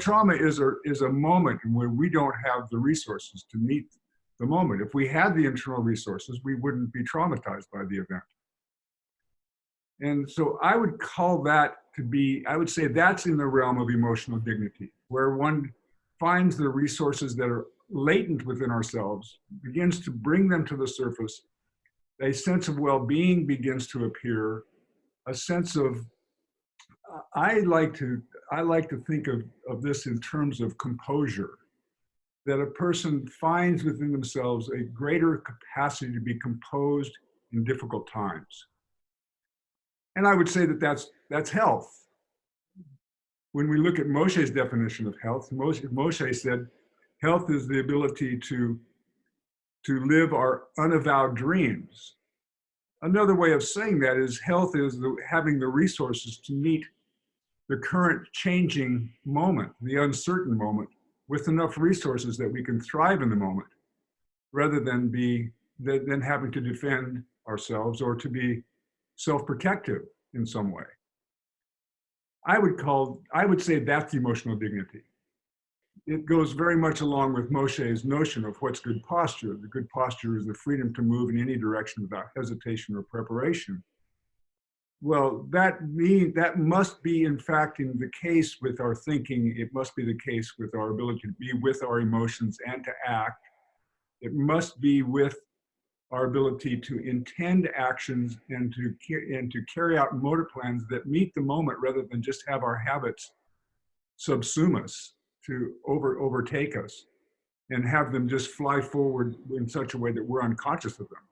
trauma is a, is a moment where we don't have the resources to meet the moment. If we had the internal resources, we wouldn't be traumatized by the event. And so I would call that to be, I would say that's in the realm of emotional dignity, where one finds the resources that are latent within ourselves, begins to bring them to the surface, a sense of well-being begins to appear, a sense of, I like to, I like to think of, of this in terms of composure, that a person finds within themselves a greater capacity to be composed in difficult times. And I would say that that's, that's health. When we look at Moshe's definition of health, Moshe, Moshe said, health is the ability to, to live our unavowed dreams. Another way of saying that is health is the, having the resources to meet the current changing moment, the uncertain moment, with enough resources that we can thrive in the moment, rather than be than having to defend ourselves or to be self-protective in some way. I would call, I would say that's emotional dignity. It goes very much along with Moshe's notion of what's good posture. The good posture is the freedom to move in any direction without hesitation or preparation. Well, that mean that must be in fact in the case with our thinking. It must be the case with our ability to be with our emotions and to act. It must be with our ability to intend actions and to, and to carry out motor plans that meet the moment rather than just have our habits subsume us to over, overtake us and have them just fly forward in such a way that we're unconscious of them.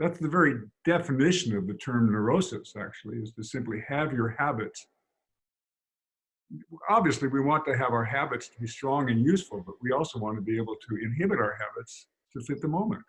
That's the very definition of the term neurosis, actually, is to simply have your habits. Obviously, we want to have our habits to be strong and useful, but we also want to be able to inhibit our habits to fit the moment.